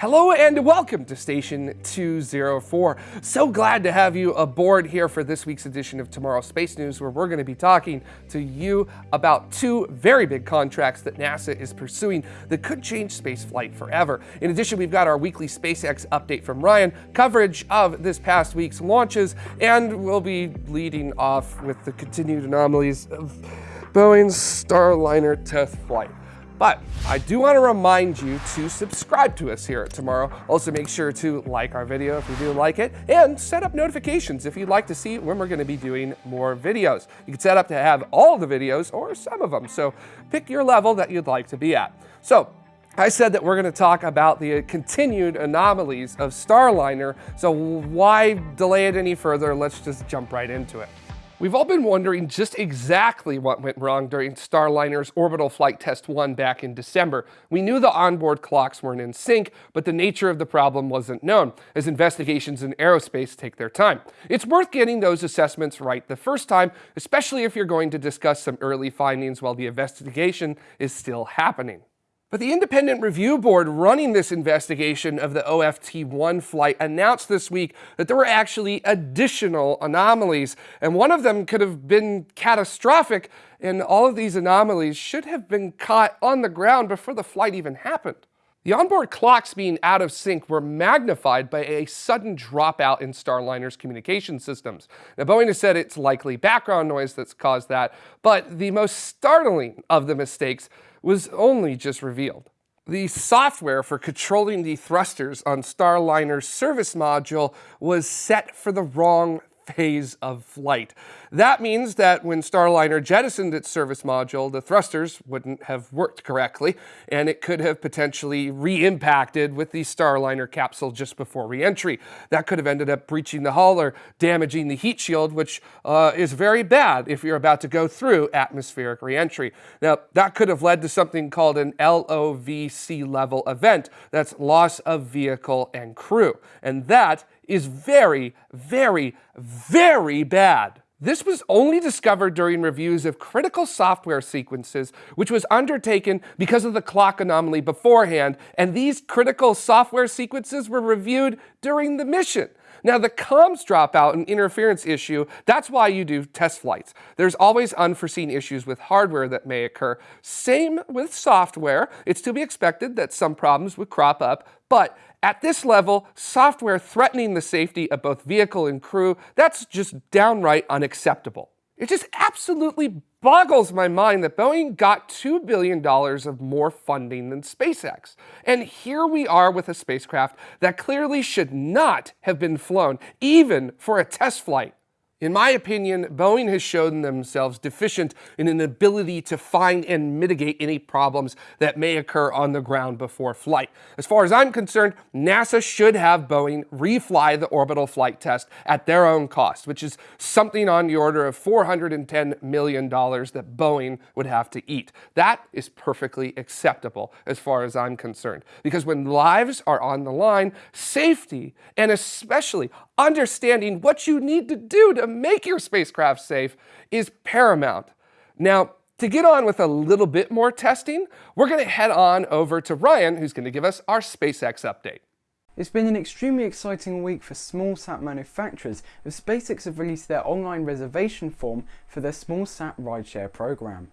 Hello and welcome to Station 204. So glad to have you aboard here for this week's edition of Tomorrow Space News, where we're going to be talking to you about two very big contracts that NASA is pursuing that could change spaceflight forever. In addition, we've got our weekly SpaceX update from Ryan, coverage of this past week's launches, and we'll be leading off with the continued anomalies of Boeing's Starliner test flight. But I do want to remind you to subscribe to us here at Tomorrow. Also make sure to like our video if you do like it and set up notifications if you'd like to see when we're going to be doing more videos. You can set up to have all the videos or some of them. So pick your level that you'd like to be at. So I said that we're going to talk about the continued anomalies of Starliner. So why delay it any further? Let's just jump right into it. We've all been wondering just exactly what went wrong during Starliner's orbital flight test 1 back in December. We knew the onboard clocks weren't in sync, but the nature of the problem wasn't known, as investigations in aerospace take their time. It's worth getting those assessments right the first time, especially if you're going to discuss some early findings while the investigation is still happening. But the independent review board running this investigation of the OFT-1 flight announced this week that there were actually additional anomalies, and one of them could have been catastrophic, and all of these anomalies should have been caught on the ground before the flight even happened. The onboard clocks being out of sync were magnified by a sudden dropout in Starliner's communication systems. Now, Boeing has said it's likely background noise that's caused that, but the most startling of the mistakes was only just revealed. The software for controlling the thrusters on Starliner's service module was set for the wrong phase of flight. That means that when Starliner jettisoned its service module, the thrusters wouldn't have worked correctly, and it could have potentially re-impacted with the Starliner capsule just before re-entry. That could have ended up breaching the hull or damaging the heat shield, which uh, is very bad if you're about to go through atmospheric re-entry. Now, that could have led to something called an LOVC level event. That's loss of vehicle and crew. And that is very, very, very bad. This was only discovered during reviews of critical software sequences, which was undertaken because of the clock anomaly beforehand, and these critical software sequences were reviewed during the mission. Now, the comms dropout and interference issue, that's why you do test flights. There's always unforeseen issues with hardware that may occur. Same with software. It's to be expected that some problems would crop up, but at this level, software threatening the safety of both vehicle and crew, that's just downright unacceptable. It just absolutely boggles my mind that Boeing got $2 billion of more funding than SpaceX. And here we are with a spacecraft that clearly should not have been flown, even for a test flight. In my opinion, Boeing has shown themselves deficient in an ability to find and mitigate any problems that may occur on the ground before flight. As far as I'm concerned, NASA should have Boeing refly the orbital flight test at their own cost, which is something on the order of $410 million that Boeing would have to eat. That is perfectly acceptable as far as I'm concerned, because when lives are on the line, safety, and especially understanding what you need to do to make your spacecraft safe is paramount. Now, to get on with a little bit more testing, we're going to head on over to Ryan, who's going to give us our SpaceX update. It's been an extremely exciting week for small sat manufacturers as SpaceX have released their online reservation form for their small sat rideshare program.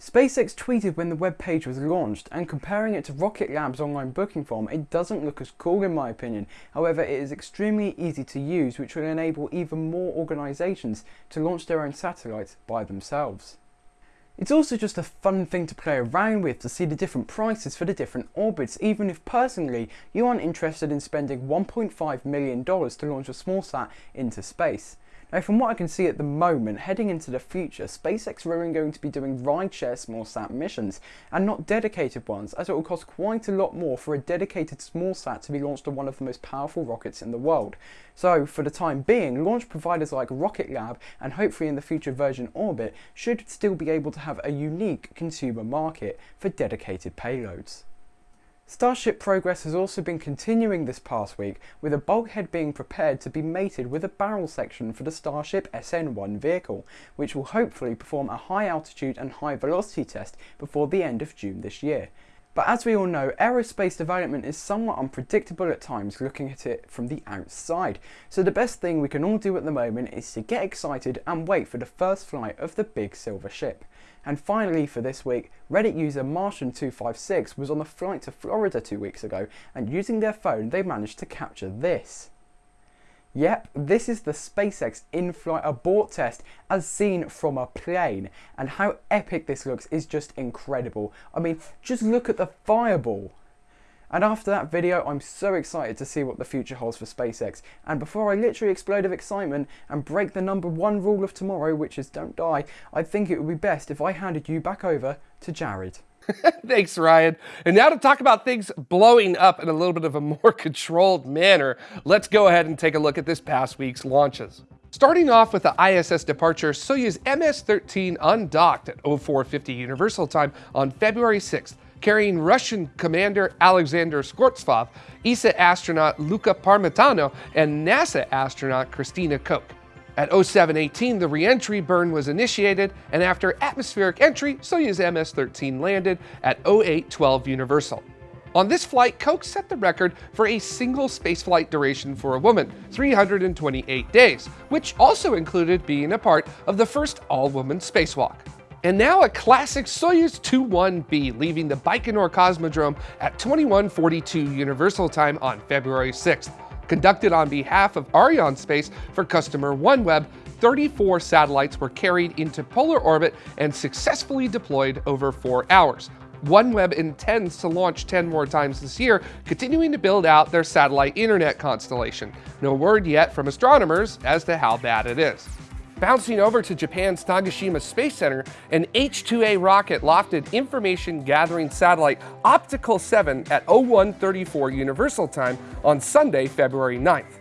SpaceX tweeted when the web page was launched, and comparing it to Rocket Lab's online booking form, it doesn't look as cool in my opinion. However, it is extremely easy to use, which will enable even more organisations to launch their own satellites by themselves. It's also just a fun thing to play around with to see the different prices for the different orbits, even if personally you aren't interested in spending $1.5 million to launch a small sat into space. Now from what I can see at the moment, heading into the future, SpaceX are going to be doing rideshare small sat missions, and not dedicated ones, as it will cost quite a lot more for a dedicated small sat to be launched on one of the most powerful rockets in the world. So for the time being, launch providers like Rocket Lab, and hopefully in the future Virgin Orbit, should still be able to have a unique consumer market for dedicated payloads. Starship progress has also been continuing this past week, with a bulkhead being prepared to be mated with a barrel section for the Starship SN1 vehicle, which will hopefully perform a high altitude and high velocity test before the end of June this year. But as we all know, aerospace development is somewhat unpredictable at times looking at it from the outside. So the best thing we can all do at the moment is to get excited and wait for the first flight of the big silver ship. And finally for this week, Reddit user Martian256 was on a flight to Florida two weeks ago and using their phone they managed to capture this. Yep, this is the SpaceX in-flight abort test as seen from a plane. And how epic this looks is just incredible. I mean, just look at the fireball. And after that video, I'm so excited to see what the future holds for SpaceX. And before I literally explode of excitement and break the number one rule of tomorrow, which is don't die, I think it would be best if I handed you back over to Jared. Thanks, Ryan. And now to talk about things blowing up in a little bit of a more controlled manner, let's go ahead and take a look at this past week's launches. Starting off with the ISS departure, Soyuz MS-13 undocked at 0450 Universal Time on February 6th, carrying Russian Commander Alexander Skvortsov, ESA astronaut Luca Parmitano, and NASA astronaut Christina Koch. At 0718, the reentry burn was initiated, and after atmospheric entry, Soyuz MS-13 landed at 0812 Universal. On this flight, Koch set the record for a single spaceflight duration for a woman, 328 days, which also included being a part of the first all-woman spacewalk. And now a classic Soyuz 21B leaving the Baikonur Cosmodrome at 2142 Universal Time on February 6th. Conducted on behalf of Arianespace for customer OneWeb, 34 satellites were carried into polar orbit and successfully deployed over four hours. OneWeb intends to launch 10 more times this year, continuing to build out their satellite internet constellation. No word yet from astronomers as to how bad it is. Bouncing over to Japan's Tanegashima Space Center, an H-2A rocket lofted information gathering satellite Optical 7 at 0134 Universal Time on Sunday, February 9th.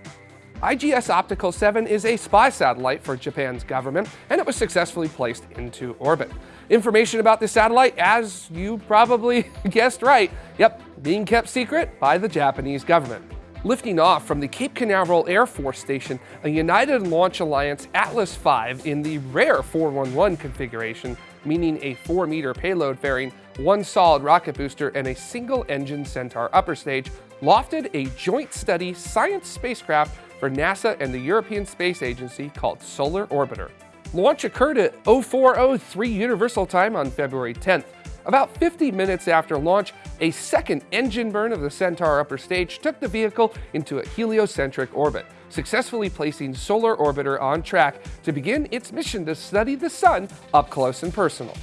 IGS Optical 7 is a spy satellite for Japan's government, and it was successfully placed into orbit. Information about the satellite, as you probably guessed right, yep, being kept secret by the Japanese government. Lifting off from the Cape Canaveral Air Force Station, a United Launch Alliance Atlas V in the rare 411 configuration, meaning a 4-meter payload fairing one solid rocket booster and a single-engine Centaur upper stage, lofted a joint study science spacecraft for NASA and the European Space Agency called Solar Orbiter. Launch occurred at 0403 Universal Time on February 10th. About 50 minutes after launch, a second engine burn of the Centaur upper stage took the vehicle into a heliocentric orbit, successfully placing Solar Orbiter on track to begin its mission to study the sun up close and personal.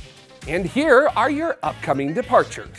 And here are your upcoming departures.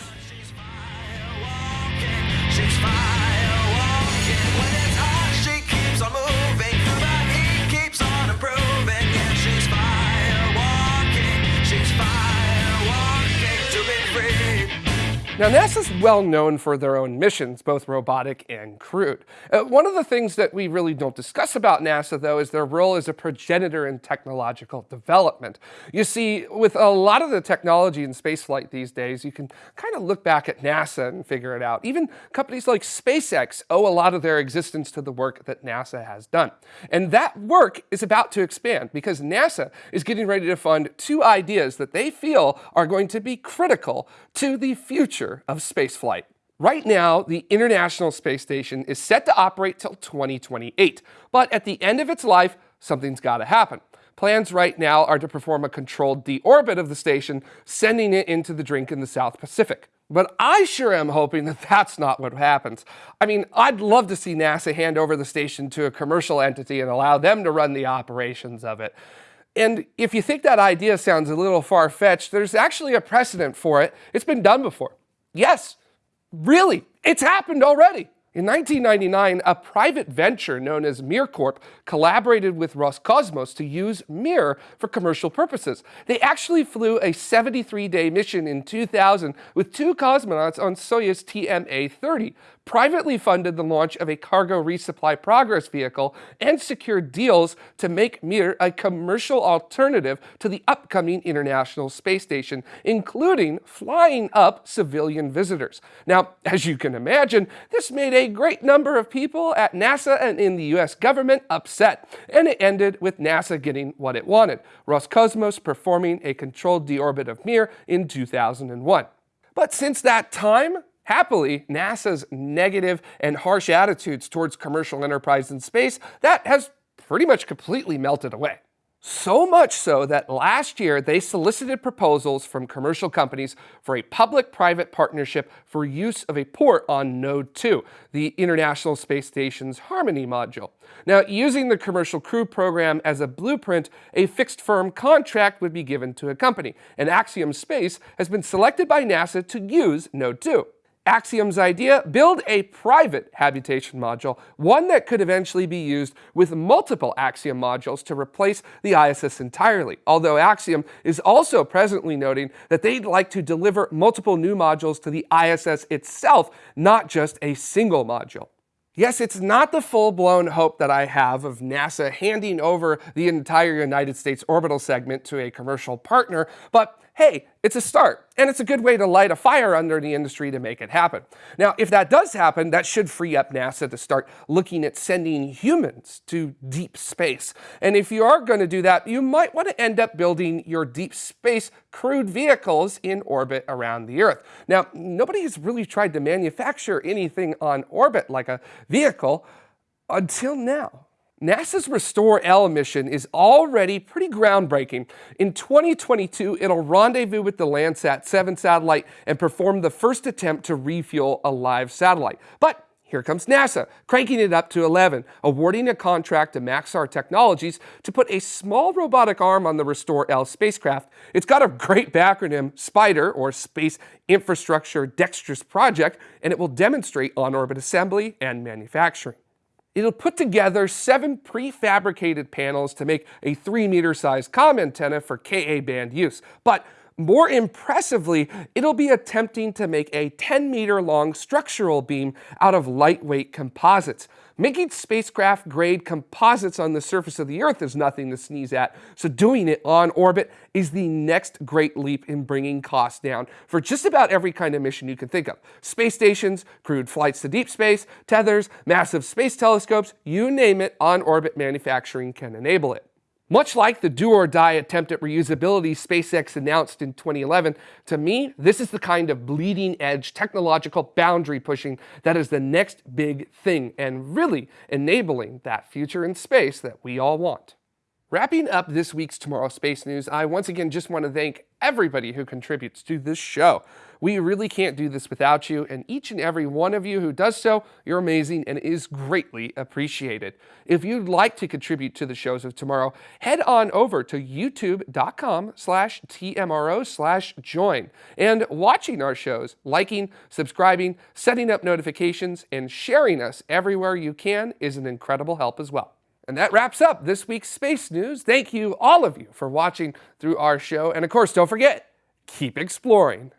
Now, NASA's well known for their own missions, both robotic and crewed. Uh, one of the things that we really don't discuss about NASA, though, is their role as a progenitor in technological development. You see, with a lot of the technology in spaceflight these days, you can kind of look back at NASA and figure it out. Even companies like SpaceX owe a lot of their existence to the work that NASA has done. And that work is about to expand because NASA is getting ready to fund two ideas that they feel are going to be critical to the future future of spaceflight. Right now, the International Space Station is set to operate till 2028, but at the end of its life, something's got to happen. Plans right now are to perform a controlled deorbit of the station, sending it into the drink in the South Pacific. But I sure am hoping that that's not what happens. I mean, I'd love to see NASA hand over the station to a commercial entity and allow them to run the operations of it. And if you think that idea sounds a little far-fetched, there's actually a precedent for it. It's been done before. Yes, really, it's happened already. In 1999, a private venture known as MirCorp collaborated with Roscosmos to use Mir for commercial purposes. They actually flew a 73-day mission in 2000 with two cosmonauts on Soyuz TMA-30, privately funded the launch of a cargo resupply progress vehicle, and secured deals to make Mir a commercial alternative to the upcoming International Space Station, including flying up civilian visitors. Now, as you can imagine, this made a great number of people at NASA and in the US government upset, and it ended with NASA getting what it wanted, Roscosmos performing a controlled deorbit of Mir in 2001. But since that time, Happily, NASA's negative and harsh attitudes towards commercial enterprise in space, that has pretty much completely melted away. So much so that last year they solicited proposals from commercial companies for a public-private partnership for use of a port on Node 2, the International Space Station's Harmony module. Now, using the Commercial Crew Program as a blueprint, a fixed-firm contract would be given to a company, and Axiom Space has been selected by NASA to use Node 2. Axiom's idea, build a private habitation module, one that could eventually be used with multiple Axiom modules to replace the ISS entirely. Although Axiom is also presently noting that they'd like to deliver multiple new modules to the ISS itself, not just a single module. Yes, it's not the full-blown hope that I have of NASA handing over the entire United States orbital segment to a commercial partner, but hey, it's a start, and it's a good way to light a fire under the industry to make it happen. Now, if that does happen, that should free up NASA to start looking at sending humans to deep space. And if you are going to do that, you might want to end up building your deep space crewed vehicles in orbit around the Earth. Now, nobody has really tried to manufacture anything on orbit like a vehicle until now. NASA's Restore-L mission is already pretty groundbreaking. In 2022, it'll rendezvous with the Landsat 7 satellite and perform the first attempt to refuel a live satellite. But here comes NASA, cranking it up to 11, awarding a contract to Maxar Technologies to put a small robotic arm on the Restore-L spacecraft. It's got a great backronym, SPIDER, or Space Infrastructure Dexterous Project, and it will demonstrate on-orbit assembly and manufacturing. It'll put together seven prefabricated panels to make a 3 meter size comm antenna for Ka band use. But more impressively, it'll be attempting to make a 10 meter long structural beam out of lightweight composites. Making spacecraft grade composites on the surface of the Earth is nothing to sneeze at, so doing it on orbit is the next great leap in bringing costs down for just about every kind of mission you can think of. Space stations, crewed flights to deep space, tethers, massive space telescopes, you name it, on orbit manufacturing can enable it. Much like the do-or-die attempt at reusability SpaceX announced in 2011, to me, this is the kind of bleeding-edge technological boundary pushing that is the next big thing and really enabling that future in space that we all want. Wrapping up this week's Tomorrow Space News, I once again just want to thank everybody who contributes to this show. We really can't do this without you, and each and every one of you who does so, you're amazing and is greatly appreciated. If you'd like to contribute to the shows of tomorrow, head on over to youtube.com slash tmro slash join. And watching our shows, liking, subscribing, setting up notifications, and sharing us everywhere you can is an incredible help as well. And that wraps up this week's Space News. Thank you, all of you, for watching through our show. And of course, don't forget, keep exploring.